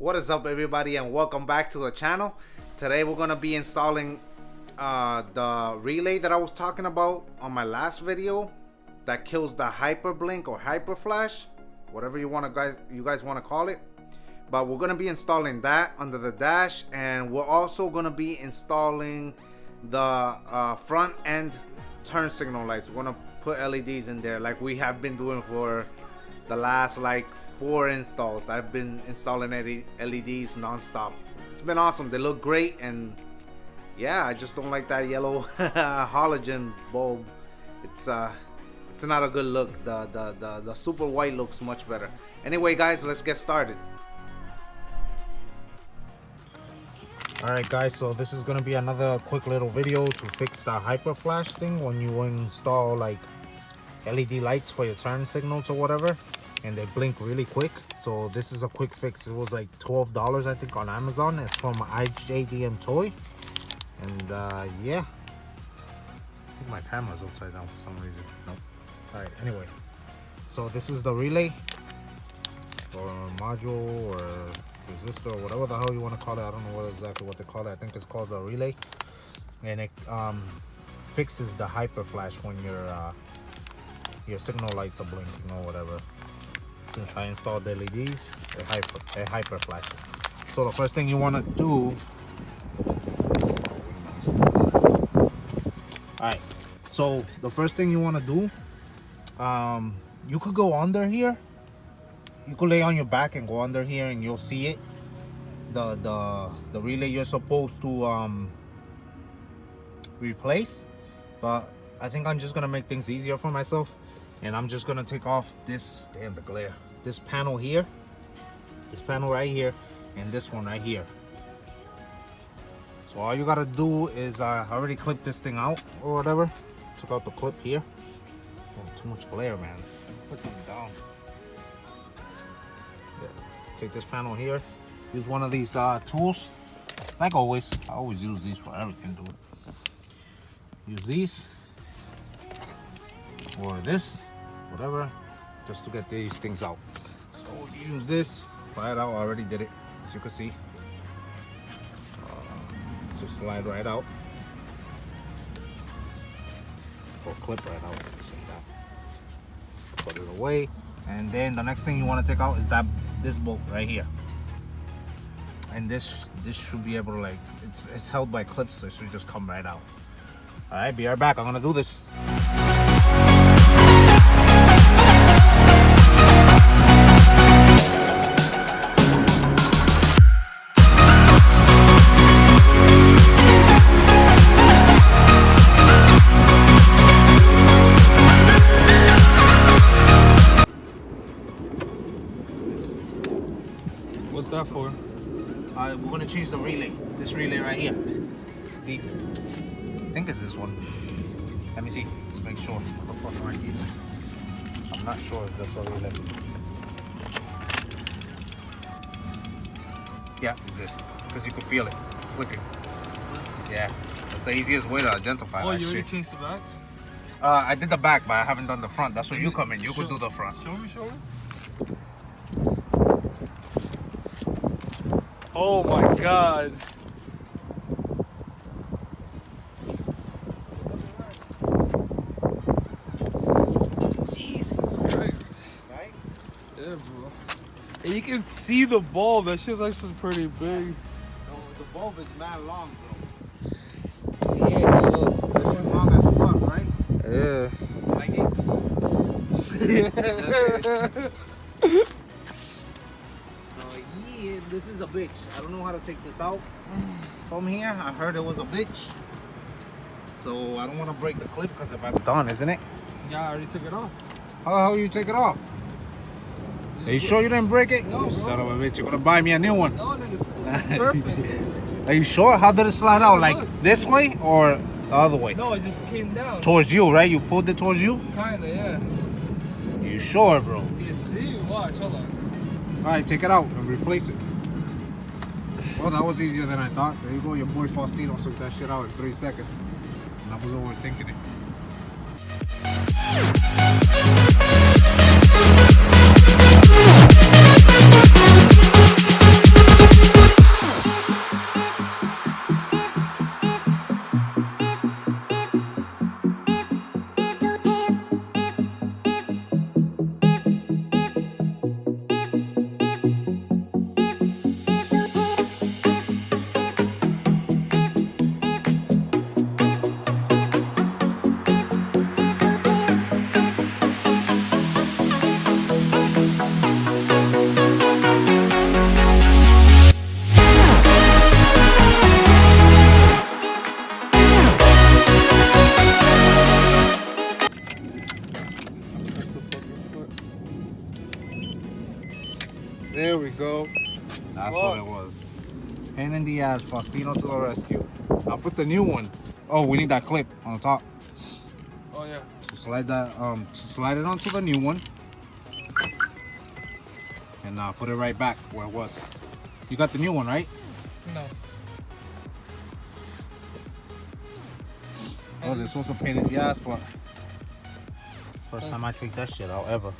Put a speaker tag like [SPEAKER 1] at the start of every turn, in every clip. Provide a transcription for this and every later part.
[SPEAKER 1] What is up everybody and welcome back to the channel. Today we're going to be installing uh, the relay that I was talking about on my last video that kills the hyper blink or hyper flash, whatever you want to guys you guys want to call it. But we're going to be installing that under the dash and we're also going to be installing the uh, front end turn signal lights. We're to put LEDs in there like we have been doing for the last like four installs. I've been installing LEDs non-stop. It's been awesome. They look great and yeah, I just don't like that yellow halogen bulb. It's uh it's not a good look. The, the the the super white looks much better. Anyway, guys, let's get started. Alright guys, so this is gonna be another quick little video to fix the hyper flash thing when you install like LED lights for your turn signals or whatever and they blink really quick. So this is a quick fix. It was like 12 dollars i think on amazon. It's from iJDMTOY. And uh yeah. I think my camera's upside down for some reason. Nope. All right anyway. So this is the relay or module or resistor or whatever the hell you want to call it. I don't know what exactly what they call it. I think it's called a relay. And it um fixes the hyper flash when your uh your signal lights are blinking or whatever since I installed the LEDs, a hyper, they hyper flash. So the first thing you want to do, all right. So the first thing you want to do, um, you could go under here. You could lay on your back and go under here, and you'll see it. The the the relay you're supposed to um replace, but I think I'm just gonna make things easier for myself and I'm just gonna take off this damn the glare. This panel here this panel right here and this one right here. So all you gotta do is uh, I already clipped this thing out or whatever. Took out the clip here. Oh, too much glare man. Put this down. Yeah. take this panel here. Use one of these uh, tools. Like always I always use these for everything dude. Use these. Or this whatever just to get these things out. So use this. Fly it out. I already did it as you can see. Uh, so slide right out. Or clip right out put it away. And then the next thing you want to take out is that this bolt right here. And this this should be able to like it's it's held by clips so it should just come right out. All right be right back. I'm gonna do this
[SPEAKER 2] What's that for?
[SPEAKER 1] Uh, we're gonna change the relay. This relay right here. It's deep. I think it's this one. Let me see. Let's make sure. I'm not sure if that's a relay. Yeah, it's this. Because you can feel it clicking. Yeah. That's the easiest way to identify
[SPEAKER 2] Oh,
[SPEAKER 1] that
[SPEAKER 2] you already
[SPEAKER 1] shit.
[SPEAKER 2] changed the back?
[SPEAKER 1] Uh, I did the back, but I haven't done the front. That's where you come in. You could do the front.
[SPEAKER 2] Show me, show me. Oh my god. Jesus Christ.
[SPEAKER 1] Right?
[SPEAKER 2] Yeah, bro. And you can see the ball. That shit's actually pretty big.
[SPEAKER 1] No, the bulb is mad long, bro.
[SPEAKER 2] Yeah, yeah.
[SPEAKER 1] Long as fuck, right?
[SPEAKER 2] Yeah.
[SPEAKER 1] Like it's So yeah, this is a bitch. I don't know how to take this out from here. I heard it was a bitch. So I don't want to break the clip because if I'm done, isn't it?
[SPEAKER 2] Yeah, I already took it off.
[SPEAKER 1] How the hell you take it off? Are you sure you didn't break it?
[SPEAKER 2] No,
[SPEAKER 1] You
[SPEAKER 2] bro.
[SPEAKER 1] Son of a bitch, you're gonna buy me a new one.
[SPEAKER 2] No, nigga, it's, it's perfect.
[SPEAKER 1] Are you sure? How did it slide out? Like
[SPEAKER 2] Look.
[SPEAKER 1] this way or the other way?
[SPEAKER 2] no, it just came down.
[SPEAKER 1] Towards you, right? You pulled it towards you?
[SPEAKER 2] Kinda, yeah.
[SPEAKER 1] You sure, bro?
[SPEAKER 2] You see? Watch, hold on.
[SPEAKER 1] All right, take it out and replace it. Well, that was easier than I thought. There you go, your boy Faustino took that shit out in three seconds. And I was overthinking it. That's what it was. Pain in the ass, Faustino to the rescue. I'll put the new one. Oh, we need that clip on the top.
[SPEAKER 2] Oh yeah.
[SPEAKER 1] So slide that, um, slide it onto the new one. And uh, put it right back where it was. You got the new one, right?
[SPEAKER 2] No.
[SPEAKER 1] Oh, this was a pain in the ass, but first time I take that shit out ever.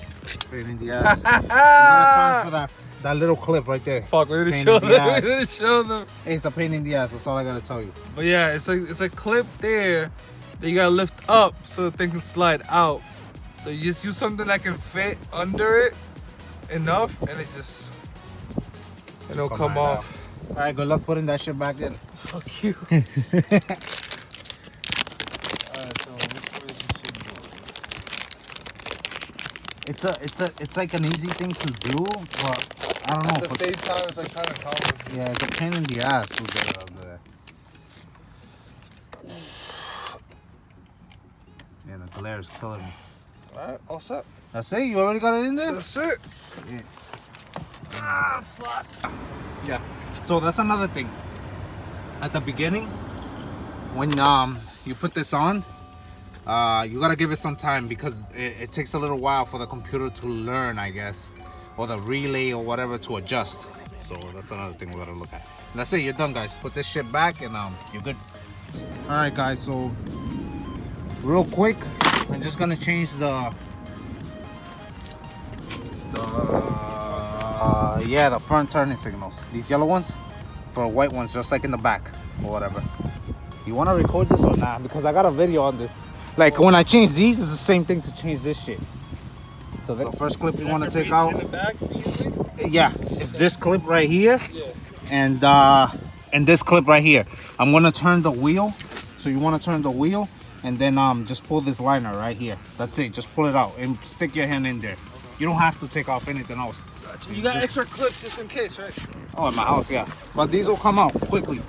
[SPEAKER 1] Pain in the ass. you gotta that, that little clip right there.
[SPEAKER 2] Fuck, we didn't
[SPEAKER 1] Pain
[SPEAKER 2] show them.
[SPEAKER 1] ass.
[SPEAKER 2] We didn't show them.
[SPEAKER 1] Hey, it's a pain in the ass. That's all I gotta tell you.
[SPEAKER 2] But yeah, it's like it's a clip there that you gotta lift up so the thing can slide out. So you just use something that can fit under it enough, and it just it'll
[SPEAKER 1] Come
[SPEAKER 2] come,
[SPEAKER 1] right
[SPEAKER 2] off.
[SPEAKER 1] All right, good luck putting that shit back in.
[SPEAKER 2] Fuck you. Alright, so which way is this shit going?
[SPEAKER 1] It's a, it's a, it's like an easy thing to do, but I don't know.
[SPEAKER 2] At the same time, it's like kind of complicated.
[SPEAKER 1] yeah, it's a pain in the ass to get it up there. Yeah, the glare is killing me.
[SPEAKER 2] Alright, all set.
[SPEAKER 1] That's it. You already got it in there.
[SPEAKER 2] That's it.
[SPEAKER 1] Yeah. Ah, fuck. Yeah. So that's another thing. At the beginning, when um you put this on, uh, you gotta give it some time because it, it takes a little while for the computer to learn, I guess, or the relay or whatever to adjust. So that's another thing we gotta look at. That's it. You're done, guys. Put this shit back and um, you're good. All right, guys. So real quick, I'm just gonna change the the uh, yeah the front turning signals. These yellow ones for white ones, just like in the back or whatever. You want to record this or not? Because I got a video on this. Like when I change these, it's the same thing to change this shit. So the first clip you want to take out,
[SPEAKER 2] back,
[SPEAKER 1] yeah, it's this clip right here,
[SPEAKER 2] Yeah.
[SPEAKER 1] and uh, and this clip right here. I'm gonna turn the wheel. So you want to turn the wheel, and then um, just pull this liner right here. That's it. Just pull it out and stick your hand in there. You don't have to take off anything else.
[SPEAKER 2] Gotcha. You got extra clips just in case, right?
[SPEAKER 1] Oh, in my house, yeah. But these will come out quickly.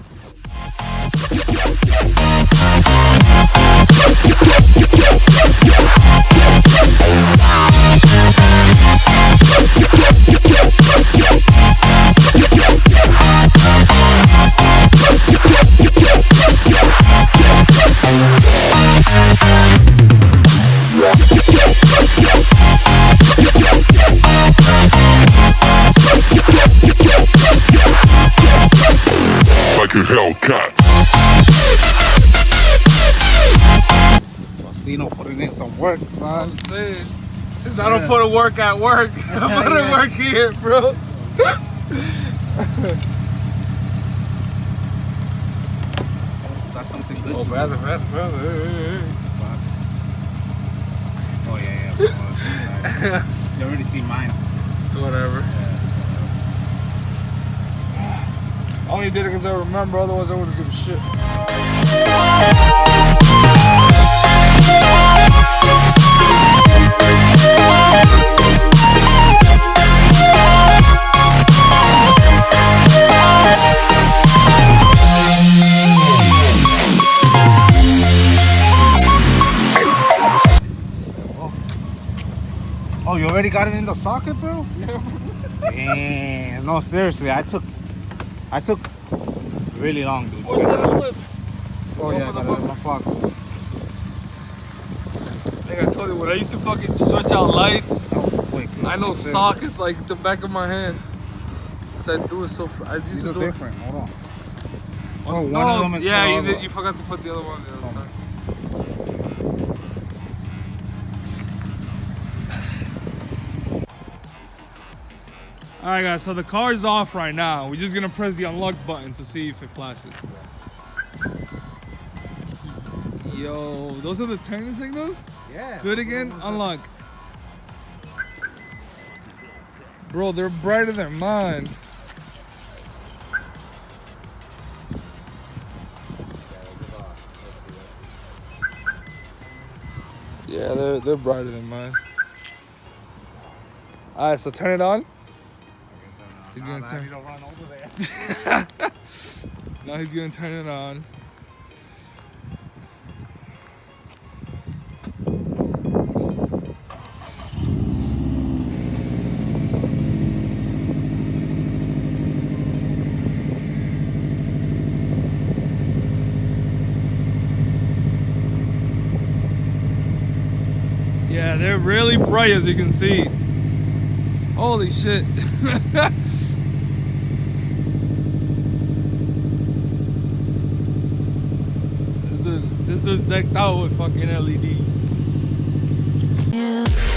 [SPEAKER 3] Like a Hellcat.
[SPEAKER 1] Faustino putting in some work, son.
[SPEAKER 2] I'm saying. Since I don't put a work at work, I put
[SPEAKER 1] Yeah.
[SPEAKER 2] a work here, bro.
[SPEAKER 1] That's something good.
[SPEAKER 2] Oh, brother, brother, brother.
[SPEAKER 1] Oh, yeah, yeah. you already see mine.
[SPEAKER 2] It's whatever. I only did it because I remember, otherwise I wouldn't give a shit.
[SPEAKER 1] Oh, you already got it in the socket, bro? Damn. No, seriously, I took, I took really long, dude. Oh, yeah, I got it in my pocket.
[SPEAKER 2] Like I told you, when I used to fucking switch out lights,
[SPEAKER 1] That was quick.
[SPEAKER 2] I know
[SPEAKER 1] Seriously.
[SPEAKER 2] sockets like the back of my hand. Cause I do it so. I used
[SPEAKER 1] These
[SPEAKER 2] to do it.
[SPEAKER 1] different. Hold on. Oh, oh, one
[SPEAKER 2] no,
[SPEAKER 1] of them is
[SPEAKER 2] yeah, you, did, you forgot to put the other one on the other side. All right, guys. So the car is off right now. We're just gonna press the unlock button to see if it flashes. Yo, those are the turning signals.
[SPEAKER 1] Yeah.
[SPEAKER 2] Do it again. Unlock. Bro, they're brighter than mine. Yeah, they're they're brighter than mine. All right, so turn it on. He's gonna turn-
[SPEAKER 1] you don't run over there.
[SPEAKER 2] Now he's gonna turn it on. They're really bright as you can see. Holy shit. this is this is decked out with fucking LEDs.
[SPEAKER 4] Yeah.